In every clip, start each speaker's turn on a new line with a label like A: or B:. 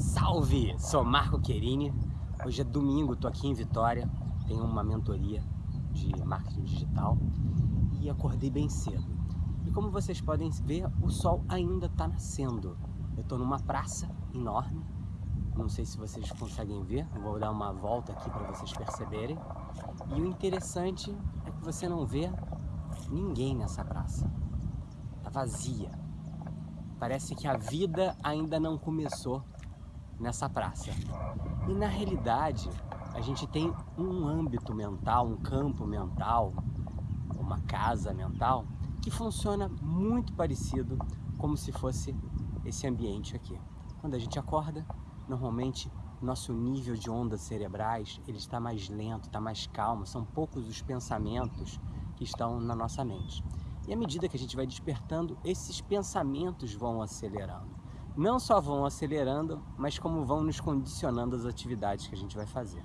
A: Salve! Sou Marco Querini. Hoje é domingo, tô aqui em Vitória. Tenho uma mentoria de marketing digital e acordei bem cedo. E como vocês podem ver, o sol ainda está nascendo. Eu estou numa praça enorme. Não sei se vocês conseguem ver. Eu vou dar uma volta aqui para vocês perceberem. E o interessante é que você não vê ninguém nessa praça. Tá vazia. Parece que a vida ainda não começou nessa praça. E na realidade, a gente tem um âmbito mental, um campo mental, uma casa mental, que funciona muito parecido como se fosse esse ambiente aqui. Quando a gente acorda, normalmente nosso nível de ondas cerebrais ele está mais lento, está mais calmo, são poucos os pensamentos que estão na nossa mente. E à medida que a gente vai despertando, esses pensamentos vão acelerando não só vão acelerando, mas como vão nos condicionando as atividades que a gente vai fazer.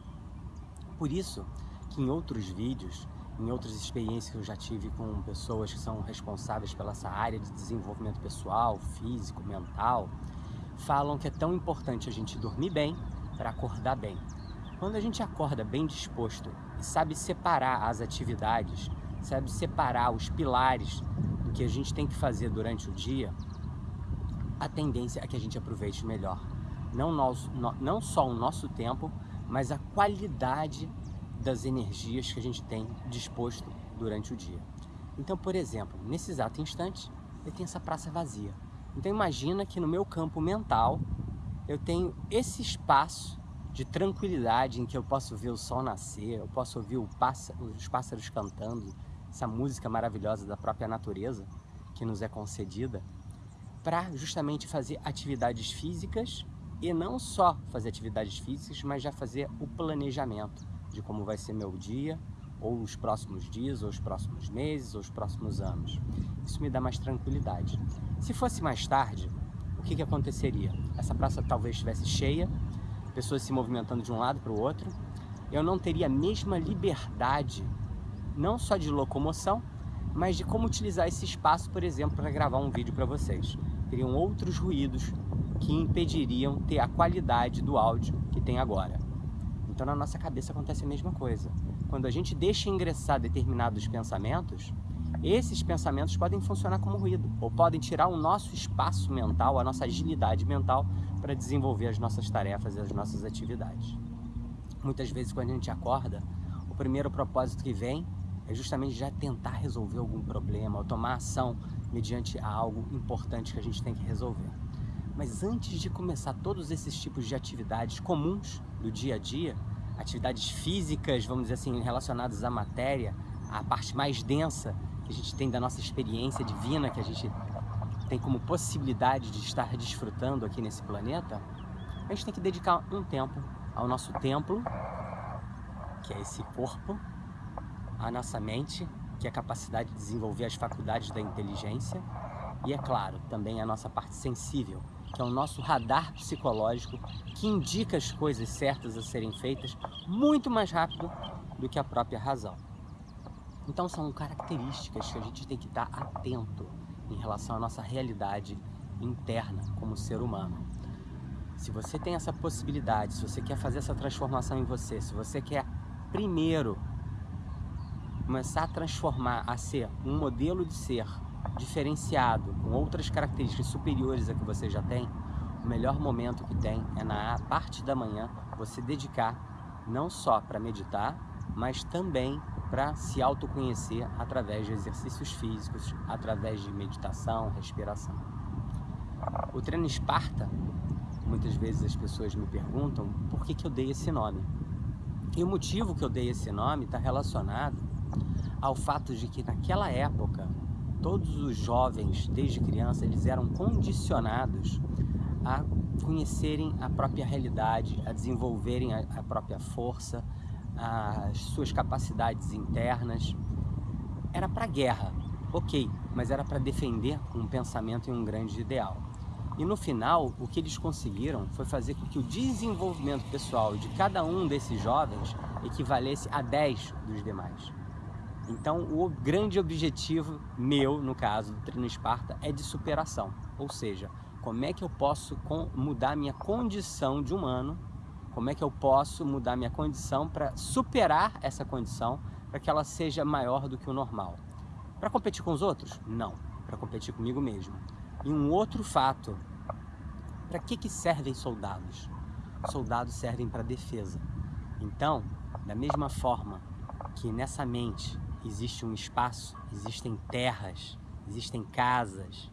A: Por isso que em outros vídeos, em outras experiências que eu já tive com pessoas que são responsáveis pela essa área de desenvolvimento pessoal, físico, mental, falam que é tão importante a gente dormir bem para acordar bem. Quando a gente acorda bem disposto e sabe separar as atividades, sabe separar os pilares do que a gente tem que fazer durante o dia, a tendência é que a gente aproveite melhor. Não, não só o nosso tempo, mas a qualidade das energias que a gente tem disposto durante o dia. Então, por exemplo, nesse exato instante, eu tenho essa praça vazia. Então imagina que no meu campo mental, eu tenho esse espaço de tranquilidade em que eu posso ver o sol nascer, eu posso ouvir pássaro, os pássaros cantando, essa música maravilhosa da própria natureza que nos é concedida para justamente fazer atividades físicas e não só fazer atividades físicas, mas já fazer o planejamento de como vai ser meu dia, ou os próximos dias, ou os próximos meses, ou os próximos anos. Isso me dá mais tranquilidade. Se fosse mais tarde, o que, que aconteceria? Essa praça talvez estivesse cheia, pessoas se movimentando de um lado para o outro, eu não teria a mesma liberdade, não só de locomoção, mas de como utilizar esse espaço, por exemplo, para gravar um vídeo para vocês teriam outros ruídos que impediriam ter a qualidade do áudio que tem agora. Então na nossa cabeça acontece a mesma coisa. Quando a gente deixa ingressar determinados pensamentos, esses pensamentos podem funcionar como ruído ou podem tirar o nosso espaço mental, a nossa agilidade mental para desenvolver as nossas tarefas e as nossas atividades. Muitas vezes quando a gente acorda, o primeiro propósito que vem é justamente já tentar resolver algum problema ou tomar ação mediante algo importante que a gente tem que resolver. Mas antes de começar todos esses tipos de atividades comuns do dia a dia, atividades físicas, vamos dizer assim, relacionadas à matéria, a parte mais densa que a gente tem da nossa experiência divina, que a gente tem como possibilidade de estar desfrutando aqui nesse planeta, a gente tem que dedicar um tempo ao nosso templo, que é esse corpo, à nossa mente que é a capacidade de desenvolver as faculdades da inteligência, e é claro, também a nossa parte sensível, que é o nosso radar psicológico que indica as coisas certas a serem feitas muito mais rápido do que a própria razão. Então são características que a gente tem que estar atento em relação à nossa realidade interna como ser humano. Se você tem essa possibilidade, se você quer fazer essa transformação em você, se você quer primeiro começar a transformar, a ser um modelo de ser diferenciado, com outras características superiores a que você já tem, o melhor momento que tem é na parte da manhã você dedicar não só para meditar, mas também para se autoconhecer através de exercícios físicos, através de meditação, respiração. O treino Esparta, muitas vezes as pessoas me perguntam por que, que eu dei esse nome. E o motivo que eu dei esse nome está relacionado ao fato de que naquela época todos os jovens, desde criança, eles eram condicionados a conhecerem a própria realidade, a desenvolverem a, a própria força, as suas capacidades internas. Era para guerra, ok, mas era para defender um pensamento e um grande ideal. E no final, o que eles conseguiram foi fazer com que o desenvolvimento pessoal de cada um desses jovens equivalesse a 10 dos demais. Então, o grande objetivo meu, no caso do treino Esparta, é de superação. Ou seja, como é que eu posso mudar minha condição de humano, como é que eu posso mudar minha condição para superar essa condição, para que ela seja maior do que o normal. Para competir com os outros? Não, para competir comigo mesmo. E um outro fato, para que, que servem soldados? Soldados servem para defesa. Então, da mesma forma que nessa mente existe um espaço, existem terras, existem casas,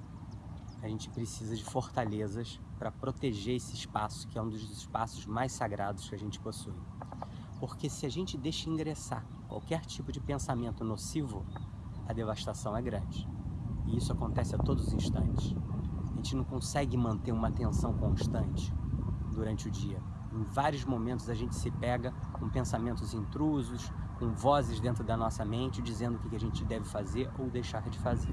A: a gente precisa de fortalezas para proteger esse espaço, que é um dos espaços mais sagrados que a gente possui. Porque se a gente deixa ingressar qualquer tipo de pensamento nocivo, a devastação é grande. E isso acontece a todos os instantes. A gente não consegue manter uma atenção constante durante o dia. Em vários momentos a gente se pega com pensamentos intrusos, com vozes dentro da nossa mente dizendo o que a gente deve fazer ou deixar de fazer.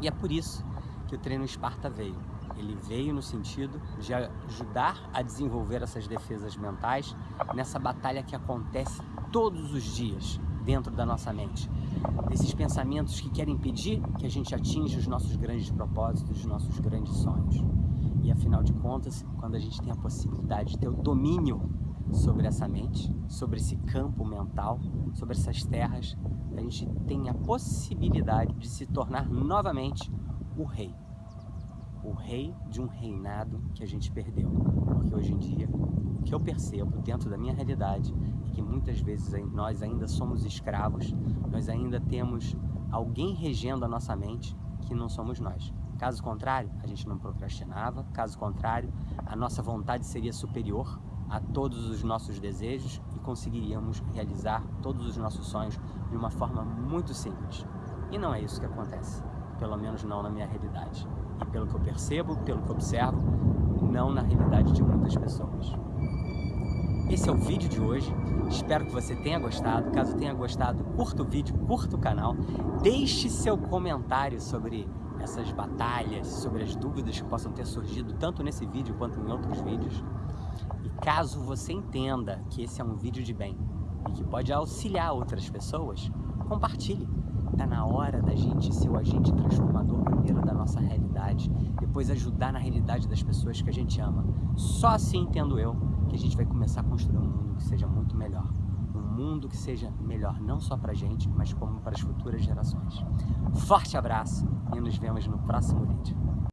A: E é por isso que o treino Esparta veio. Ele veio no sentido de ajudar a desenvolver essas defesas mentais nessa batalha que acontece todos os dias dentro da nossa mente. Desses pensamentos que querem impedir que a gente atinja os nossos grandes propósitos, os nossos grandes sonhos. E afinal de contas, quando a gente tem a possibilidade de ter o domínio sobre essa mente, sobre esse campo mental, sobre essas terras, a gente tem a possibilidade de se tornar novamente o rei. O rei de um reinado que a gente perdeu. Porque hoje em dia, o que eu percebo dentro da minha realidade é que muitas vezes nós ainda somos escravos, nós ainda temos alguém regendo a nossa mente que não somos nós. Caso contrário, a gente não procrastinava, caso contrário, a nossa vontade seria superior a todos os nossos desejos e conseguiríamos realizar todos os nossos sonhos de uma forma muito simples. E não é isso que acontece pelo menos não na minha realidade. E pelo que eu percebo, pelo que observo, não na realidade de muitas pessoas. Esse é o vídeo de hoje, espero que você tenha gostado. Caso tenha gostado, curta o vídeo, curta o canal, deixe seu comentário sobre essas batalhas, sobre as dúvidas que possam ter surgido tanto nesse vídeo quanto em outros vídeos. Caso você entenda que esse é um vídeo de bem e que pode auxiliar outras pessoas, compartilhe. Está na hora da gente ser o agente transformador primeiro da nossa realidade, depois ajudar na realidade das pessoas que a gente ama. Só assim, entendo eu, que a gente vai começar a construir um mundo que seja muito melhor. Um mundo que seja melhor não só para a gente, mas como para as futuras gerações. Forte abraço e nos vemos no próximo vídeo.